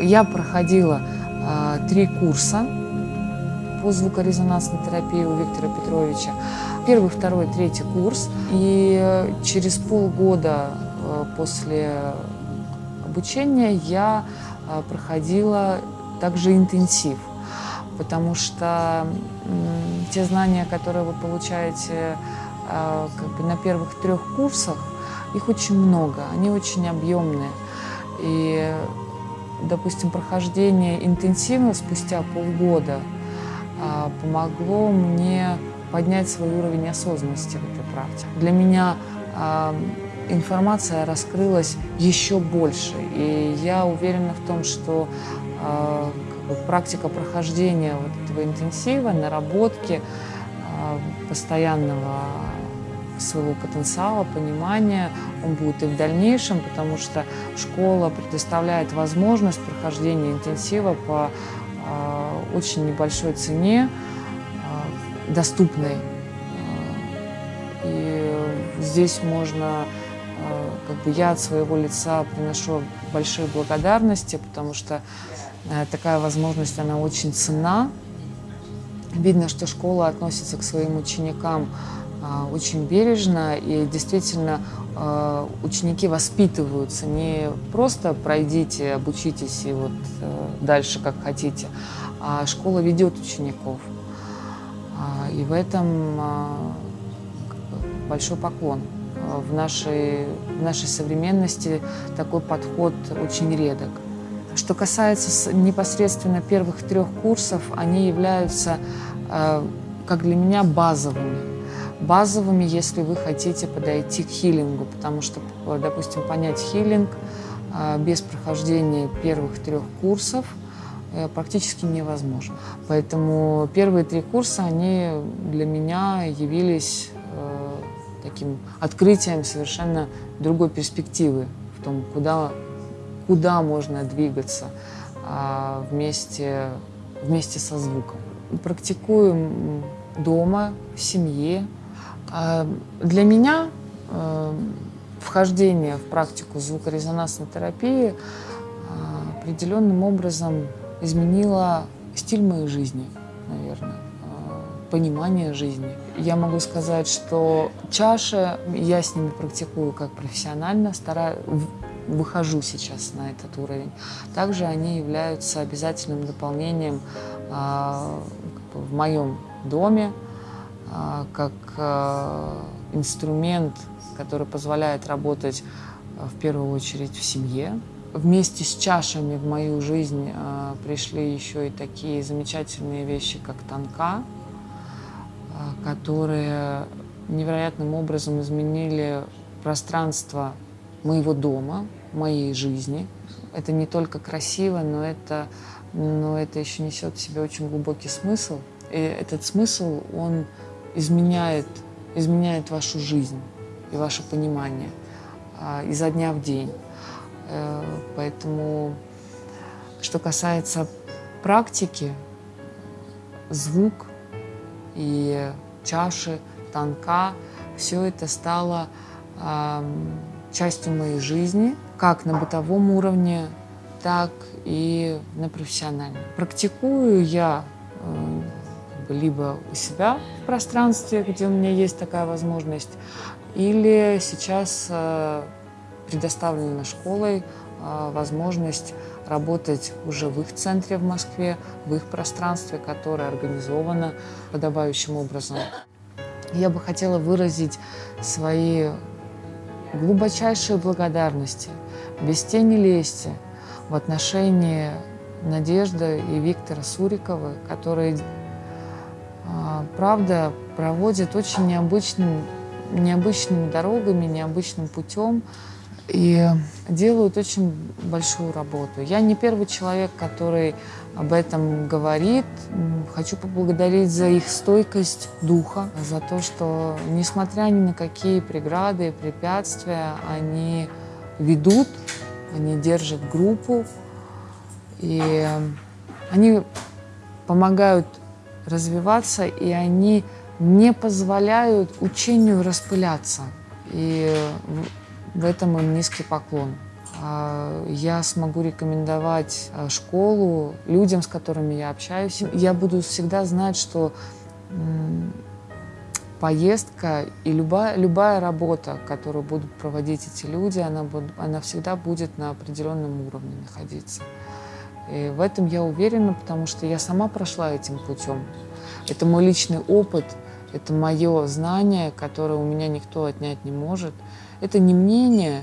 Я проходила э, три курса по звукорезонансной терапии у Виктора Петровича. Первый, второй, третий курс. И через полгода э, после обучения я э, проходила также интенсив, потому что э, те знания, которые вы получаете э, как бы на первых трех курсах, их очень много, они очень объемные. Допустим, прохождение интенсива спустя полгода а, помогло мне поднять свой уровень осознанности в этой практике. Для меня а, информация раскрылась еще больше, и я уверена в том, что а, практика прохождения вот этого интенсива, наработки постоянного своего потенциала, понимания, он будет и в дальнейшем, потому что школа предоставляет возможность прохождения интенсива по э, очень небольшой цене, э, доступной. И здесь можно, э, как бы я от своего лица приношу большие благодарности, потому что э, такая возможность, она очень ценна. Видно, что школа относится к своим ученикам а, очень бережно, и действительно а, ученики воспитываются. Не просто пройдите, обучитесь и вот э, дальше как хотите, а школа ведет учеников. А, и в этом большой поклон. В нашей, в нашей современности такой подход очень редок. Что касается непосредственно первых трех курсов, они являются, как для меня, базовыми базовыми, если вы хотите подойти к хилингу, потому что, допустим, понять хилинг а, без прохождения первых трех курсов э, практически невозможно. Поэтому первые три курса, они для меня явились э, таким открытием совершенно другой перспективы в том, куда, куда можно двигаться а, вместе, вместе со звуком. Практикую дома, в семье, для меня э, вхождение в практику звукорезонансной терапии а, определенным образом изменило стиль моей жизни, наверное, а, понимание жизни. Я могу сказать, что чаши, я с ними практикую как профессионально, стараюсь, выхожу сейчас на этот уровень. Также они являются обязательным дополнением в моем доме, а, как а, инструмент, который позволяет работать а, в первую очередь в семье. Вместе с чашами в мою жизнь пришли еще и такие замечательные вещи, как танка, которые невероятным образом изменили пространство моего дома, моей жизни. Это не только красиво, но это, но это еще несет в себе очень глубокий смысл. И этот смысл, он изменяет, изменяет вашу жизнь и ваше понимание а, изо дня в день. Э, поэтому, что касается практики, звук и чаши, танка, все это стало частью моей жизни, как на бытовом уровне, так и на профессиональном. Практикую я э, либо у себя в пространстве, где у меня есть такая возможность, или сейчас э, предоставлена школой э, возможность работать уже в их центре в Москве, в их пространстве, которое организовано подобающим образом. Я бы хотела выразить свои глубочайшие благодарности, без тени лести, в отношении Надежды и Виктора Сурикова, которые правда проводит очень необычным, необычными дорогами, необычным путем и делают очень большую работу. Я не первый человек, который об этом говорит. Хочу поблагодарить за их стойкость духа, за то, что, несмотря ни на какие преграды и препятствия, они ведут, они держат группу, и они помогают развиваться, и они не позволяют учению распыляться. И в этом им низкий поклон. а, я смогу рекомендовать а, школу людям, с которыми я общаюсь. Я буду всегда знать, что поездка и любая, любая работа, которую будут проводить эти люди, она, она всегда будет на определенном уровне находиться. И в этом я уверена, потому что я сама прошла этим путем. Это мой личный опыт, это мое знание, которое у меня никто отнять не может. Это не мнение,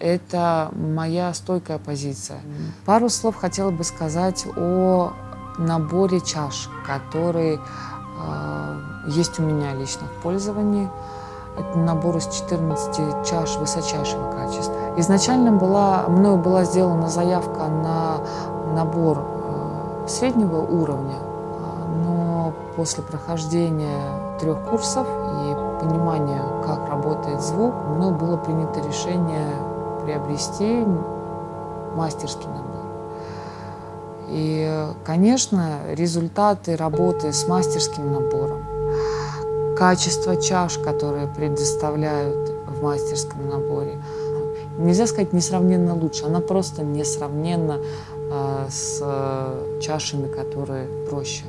это моя стойкая позиция. Пару слов хотела бы сказать о наборе чаш, который э, есть у меня лично в пользовании. Это набор из 14 чаш высочайшего качества. Изначально была, мною была сделана заявка на набор э, среднего уровня, но после прохождения трех курсов и понимания, как работает звук, мною было принято решение приобрести мастерский набор. И, конечно, результаты работы с мастерским набором, качество чаш, которые предоставляют в мастерском наборе, нельзя сказать несравненно лучше, она просто несравненно с э, чашами, которые проще.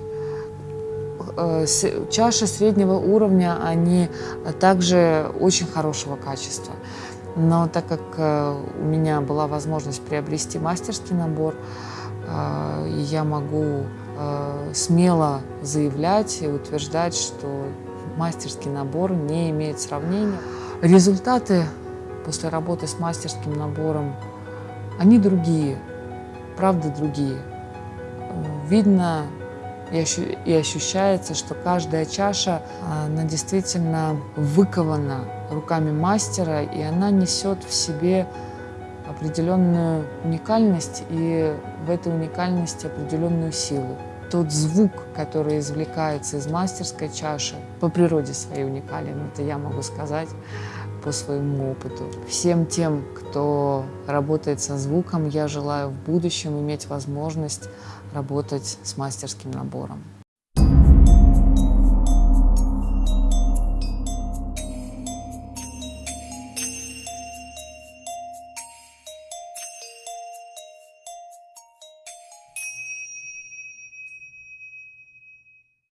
Э, чаши среднего уровня, они также очень хорошего качества. Но так как э, у меня была возможность приобрести мастерский набор, я могу смело заявлять и утверждать, что мастерский набор не имеет сравнения. Результаты после работы с мастерским набором, они другие, правда другие. Видно и ощущается, что каждая чаша, она действительно выкована руками мастера, и она несет в себе определенную уникальность и в этой уникальности определенную силу. Тот звук, который извлекается из мастерской чаши, по природе своей уникален, это я могу сказать по своему опыту. Всем тем, кто работает со звуком, я желаю в будущем иметь возможность работать с мастерским набором.